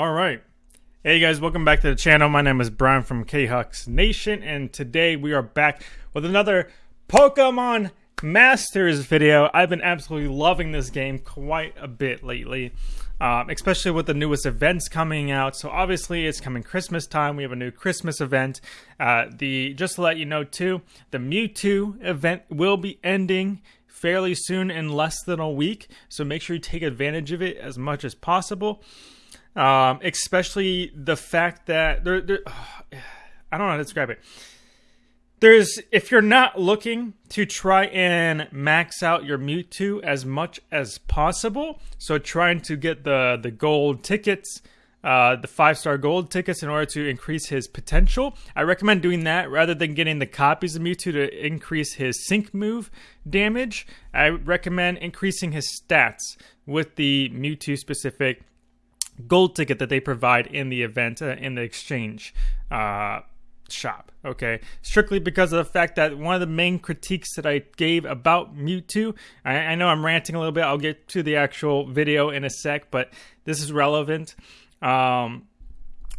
All right. Hey guys, welcome back to the channel. My name is Brian from K-Hux Nation, and today we are back with another Pokemon Masters video. I've been absolutely loving this game quite a bit lately, um, especially with the newest events coming out. So obviously it's coming Christmas time. We have a new Christmas event. Uh, the Just to let you know too, the Mewtwo event will be ending fairly soon in less than a week. So make sure you take advantage of it as much as possible. Um, especially the fact that there, there I don't know how to describe it. There's if you're not looking to try and max out your Mewtwo as much as possible, so trying to get the the gold tickets, uh, the five star gold tickets in order to increase his potential. I recommend doing that rather than getting the copies of Mewtwo to increase his sync move damage. I recommend increasing his stats with the Mewtwo specific gold ticket that they provide in the event uh, in the exchange uh, shop. Okay, strictly because of the fact that one of the main critiques that I gave about Mewtwo, I, I know I'm ranting a little bit. I'll get to the actual video in a sec, but this is relevant. Um,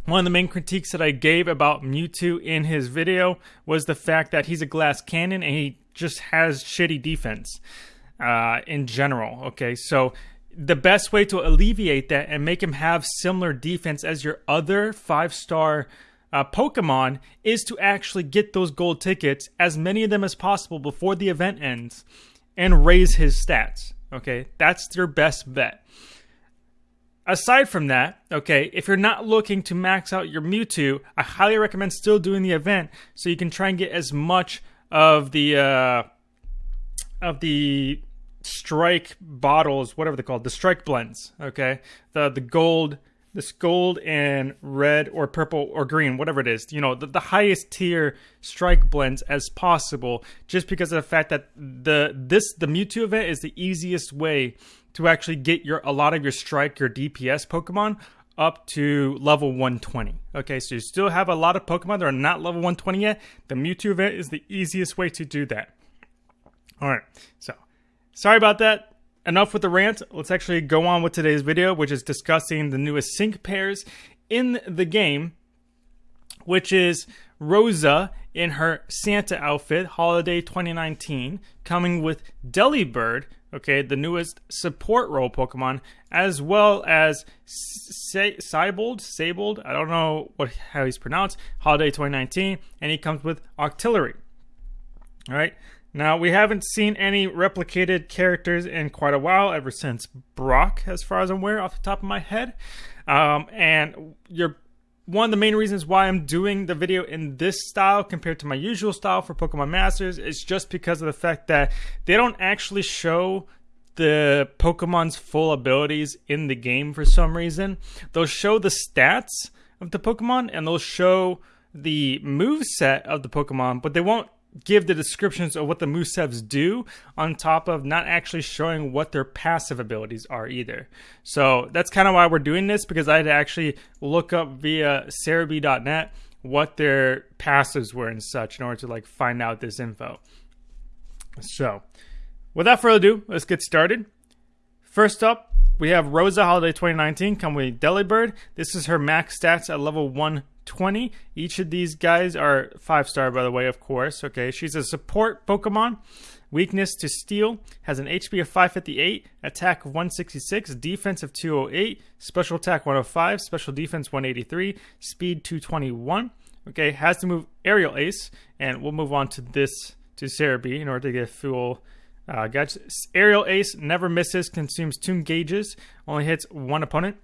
one of the main critiques that I gave about Mewtwo in his video was the fact that he's a glass cannon and he just has shitty defense uh, in general. Okay, so the best way to alleviate that and make him have similar defense as your other five star uh, Pokemon is to actually get those gold tickets, as many of them as possible before the event ends, and raise his stats. Okay, that's your best bet. Aside from that, okay, if you're not looking to max out your Mewtwo, I highly recommend still doing the event so you can try and get as much of the uh, of the strike bottles, whatever they're called, the strike blends. Okay, the the gold, this gold and red or purple or green, whatever it is. You know, the, the highest tier strike blends as possible, just because of the fact that the this the Mewtwo event is the easiest way to actually get your a lot of your strike your DPS Pokemon up to level 120. Okay, so you still have a lot of Pokemon that are not level 120 yet. The Mewtwo event is the easiest way to do that. All right, so Sorry about that. Enough with the rant. Let's actually go on with today's video, which is discussing the newest sync pairs in the game, which is Rosa in her Santa outfit, Holiday 2019, coming with Delibird, okay, the newest support role Pokemon, as well as Siebold, Siebold, I don't know what how he's pronounced, Holiday 2019, and he comes with Octillery. All right. Now, we haven't seen any replicated characters in quite a while, ever since Brock, as far as I'm aware, off the top of my head. Um, and you're one of the main reasons why I'm doing the video in this style compared to my usual style for Pokemon Masters is just because of the fact that they don't actually show the Pokemon's full abilities in the game for some reason. They'll show the stats of the Pokemon and they'll show the move set of the Pokemon, but they won't give the descriptions of what the Musevs do on top of not actually showing what their passive abilities are either. So that's kind of why we're doing this because I had to actually look up via Serebii.net what their passives were and such in order to like find out this info. So without further ado, let's get started. First up, we have Rosa Holiday 2019 come with Delibird. This is her max stats at level 1 20. Each of these guys are five star, by the way, of course. Okay, she's a support Pokemon. Weakness to Steel has an HP of 558, attack of 166, defense of 208, special attack 105, special defense 183, speed 221. Okay, has to move Aerial Ace, and we'll move on to this to Serebii in order to get full uh. Aerial Ace never misses, consumes two gauges, only hits one opponent.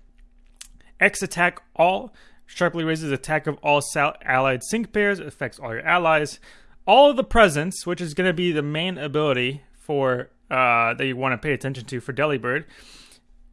X attack all Sharply raises attack of all allied sync pairs, affects all your allies. All of the presence, which is going to be the main ability for uh, that you want to pay attention to for Delibird,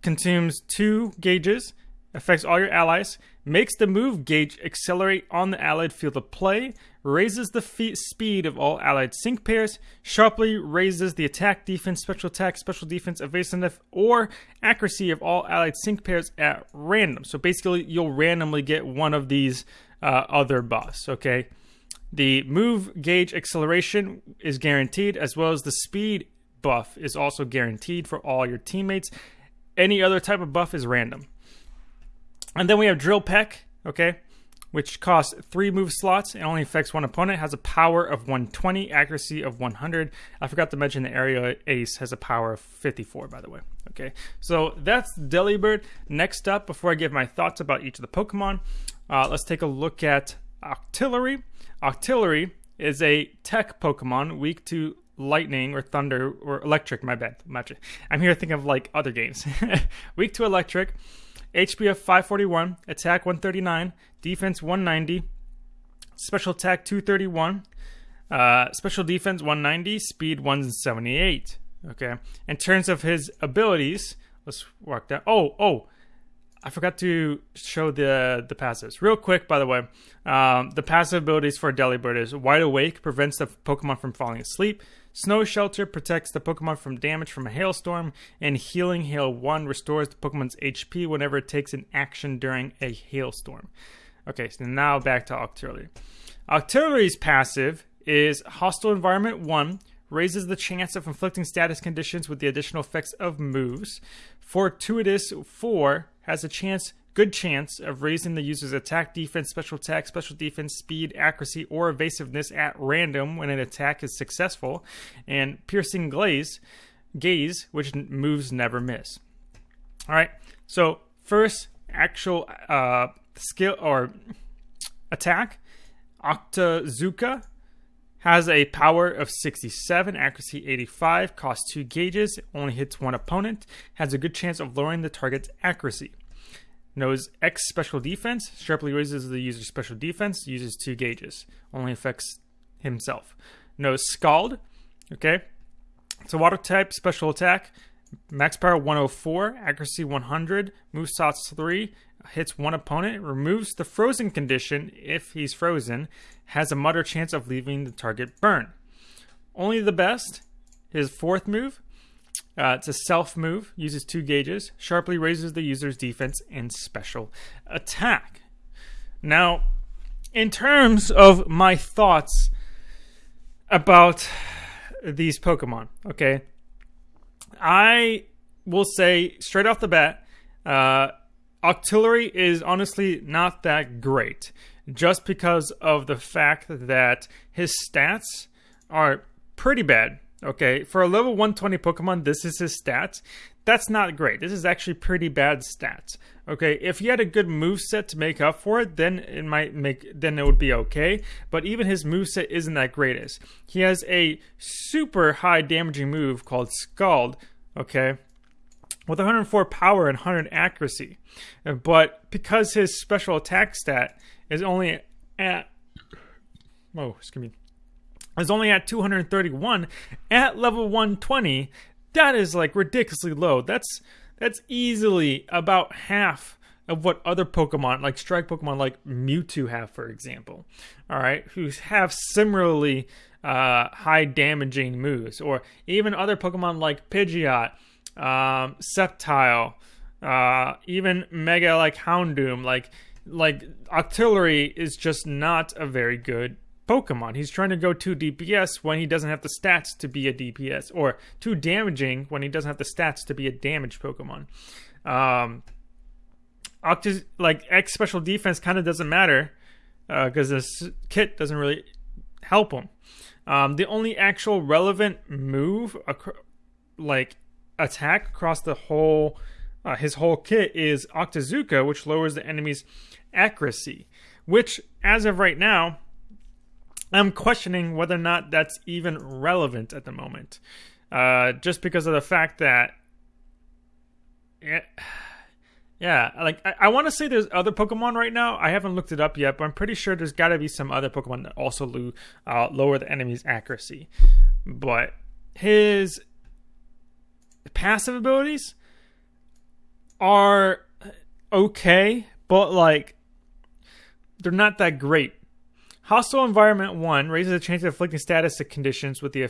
consumes two gauges, affects all your allies, makes the move gauge accelerate on the allied field of play, raises the speed of all allied sync pairs, sharply raises the attack, defense, special attack, special defense, evasiveness, or accuracy of all allied sync pairs at random. So basically, you'll randomly get one of these uh, other buffs, okay? The move gauge acceleration is guaranteed, as well as the speed buff is also guaranteed for all your teammates. Any other type of buff is random. And then we have Drill Peck, okay, which costs three move slots and only affects one opponent. Has a power of 120, accuracy of 100. I forgot to mention the Aerial Ace has a power of 54, by the way. Okay, so that's Delibird. Next up, before I give my thoughts about each of the Pokemon, uh, let's take a look at Octillery. Octillery is a tech Pokemon weak to lightning or thunder or electric. My bad. I'm here thinking of like other games. weak to electric. HP of 541, attack 139, defense 190, special attack 231, uh, special defense 190, speed 178. Okay. In terms of his abilities, let's walk down. Oh, oh, I forgot to show the the passives real quick. By the way, um, the passive abilities for Delibird is Wide Awake prevents the Pokemon from falling asleep. Snow Shelter protects the Pokemon from damage from a hailstorm, and Healing Hail One restores the Pokemon's HP whenever it takes an action during a hailstorm. Okay, so now back to Octillery. Octillery's passive is Hostile Environment One raises the chance of inflicting status conditions with the additional effects of moves. Fortuitous 4 has a chance, good chance, of raising the user's attack, defense, special attack, special defense, speed, accuracy, or evasiveness at random when an attack is successful. And Piercing Glaze, Gaze, which moves never miss. All right, so first actual uh, skill or attack, Octazooka has a power of 67, accuracy 85, costs 2 gauges, only hits one opponent, has a good chance of lowering the target's accuracy. Knows X special defense, sharply raises the user's special defense, uses 2 gauges, only affects himself. Knows Scald, okay? It's a water type special attack, max power 104, accuracy 100, move slots 3, hits one opponent, removes the frozen condition if he's frozen, has a moderate chance of leaving the target burn. Only the best, his fourth move. Uh, it's a self move, uses two gauges, sharply raises the user's defense and special attack. Now, in terms of my thoughts about these Pokemon, okay, I will say straight off the bat, uh, Octillery is honestly not that great just because of the fact that his stats are pretty bad. Okay, for a level 120 Pokemon, this is his stats. That's not great. This is actually pretty bad stats. Okay, if he had a good move set to make up for it, then it might make then it would be okay. But even his move set isn't that greatest. He has a super high damaging move called Scald. Okay, with 104 power and 100 accuracy. But because his special attack stat is only at oh, excuse me, is only at 231 at level 120, that is like ridiculously low. That's that's easily about half of what other Pokemon, like Strike Pokemon like Mewtwo, have, for example. All right, who have similarly uh, high damaging moves, or even other Pokemon like Pidgeot um, Sceptile, uh, even Mega like Houndoom, like like Octillery is just not a very good Pokemon. He's trying to go too DPS when he doesn't have the stats to be a DPS, or too damaging when he doesn't have the stats to be a damaged Pokemon. Um, Octus like X special defense kind of doesn't matter because uh, this kit doesn't really help him. Um, the only actual relevant move, like attack across the whole uh, his whole kit is Octazooka, which lowers the enemy's accuracy. Which, as of right now, I'm questioning whether or not that's even relevant at the moment. Uh, just because of the fact that, it, yeah, like I, I want to say there's other Pokemon right now. I haven't looked it up yet, but I'm pretty sure there's got to be some other Pokemon that also lo- uh, lower the enemy's accuracy. But his passive abilities are okay, but like they're not that great. Hostile Environment 1 raises the chance of inflicting status conditions with the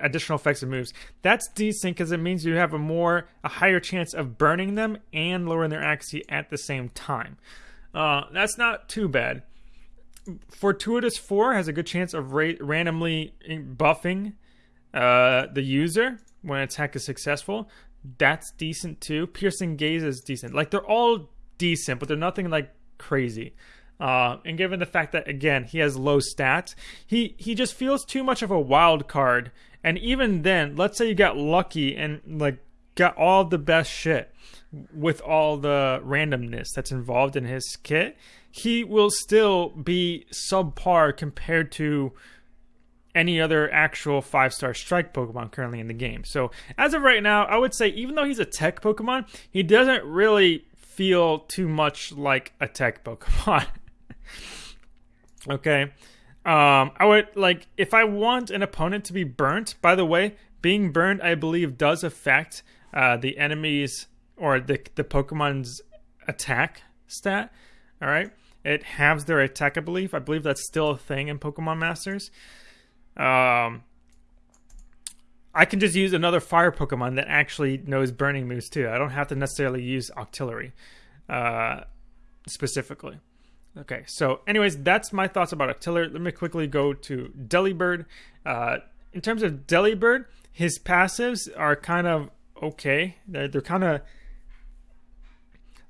additional effects of moves. That's decent because it means you have a more a higher chance of burning them and lowering their accuracy at the same time. Uh, that's not too bad. Fortuitous 4 has a good chance of ra- randomly buffing uh, the user when attack is successful. That's decent too. Piercing gaze is decent. Like they're all decent, but they're nothing like crazy. Uh, and given the fact that again he has low stats, he he just feels too much of a wild card. And even then, let's say you got lucky and like got all the best shit with all the randomness that's involved in his kit, he will still be subpar compared to any other actual five star strike Pokemon currently in the game. So, as of right now, I would say even though he's a tech Pokemon, he doesn't really feel too much like a tech Pokemon. okay. Um, I would like if I want an opponent to be burnt. By the way, being burned, I believe, does affect uh, the enemy's or the the Pokemon's attack stat. All right, it halves their attack. I believe. I believe that's still a thing in Pokemon Masters. Um, I can just use another fire Pokemon that actually knows burning moves too. I don't have to necessarily use Octillery uh, specifically. Okay, so anyways, that's my thoughts about Octillery. Let me quickly go to Delibird. Uh, in terms of Delibird, his passives are kind of okay. They're, they're kind of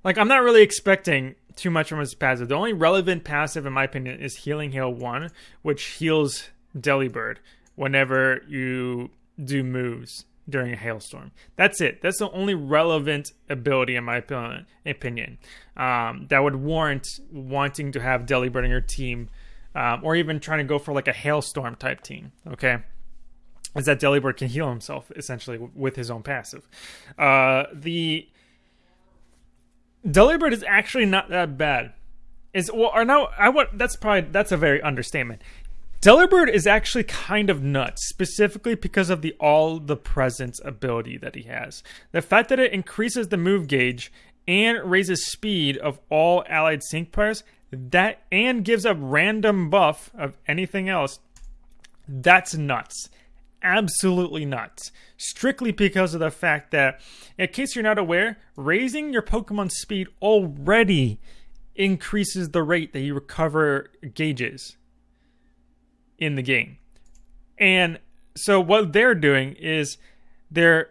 like I'm not really expecting too much from his passive. The only relevant passive, in my opinion, is Healing Hail One, which heals Delibird whenever you do moves during a hailstorm. That's it. That's the only relevant ability, in my opinion, um, that would warrant wanting to have Delibird in your team, um, or even trying to go for like a hailstorm type team. Okay. Is that Delibird can heal himself essentially with his own passive. Uh, the Delibird is actually not that bad. Is well, or no, I want that's probably that's a very understatement. Delibird is actually kind of nuts, specifically because of the all the presence ability that he has. The fact that it increases the move gauge and raises speed of all allied sync players, that and gives a random buff of anything else, that's nuts. Absolutely nuts. Strictly because of the fact that, in case you're not aware, raising your Pokemon speed already increases the rate that you recover gauges in the game. And so what they're doing is they're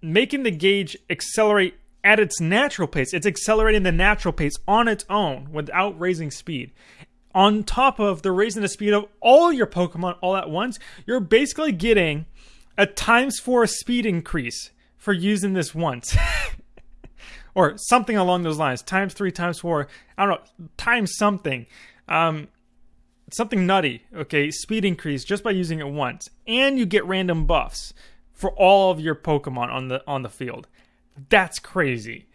making the gauge accelerate at its natural pace. It's accelerating the natural pace on its own without raising speed. On top of the raising the speed of all your Pokemon all at once, you're basically getting a times four speed increase for using this once. or something along those lines. Times three, times four. I don't know. Times something. Um, something nutty, okay, speed increase just by using it once, and you get random buffs for all of your Pokemon on the on the field. That's crazy.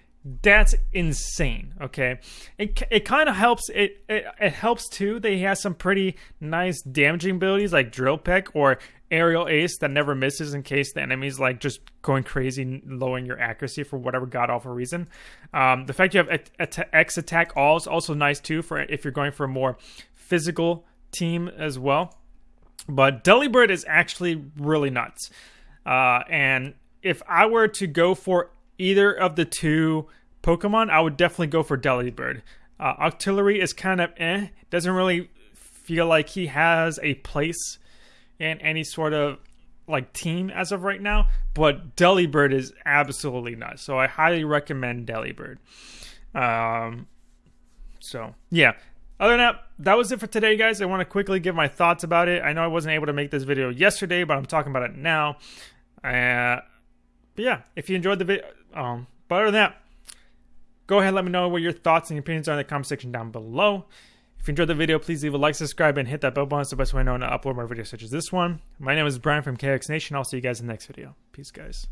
That's insane. Okay, it it kind of helps. It, it it helps too. They have some pretty nice damaging abilities like Drill Peck or Aerial Ace that never misses in case the enemy's like just going crazy, lowering your accuracy for whatever god awful reason. Um, the fact you have X attack all is also nice too for if you're going for a more physical team as well. But Delibird is actually really nuts. Uh, and if I were to go for either of the two Pokemon, I would definitely go for Delibird. Uh, Octillery is kind of eh. Doesn't really feel like he has a place in any sort of like team as of right now. But Delibird is absolutely nuts. So I highly recommend Delibird. Um, so yeah, other than that, that was it for today, guys. I want to quickly give my thoughts about it. I know I wasn't able to make this video yesterday, but I'm talking about it now. Uh, but yeah, if you enjoyed the video, um, but other than that, go ahead and let me know what your thoughts and opinions are in the comment section down below. If you enjoyed the video, please leave a like, subscribe, and hit that bell button. It's the best way I know to upload more videos such as this one. My name is Brian from KX Nation. I'll see you guys in the next video. Peace, guys.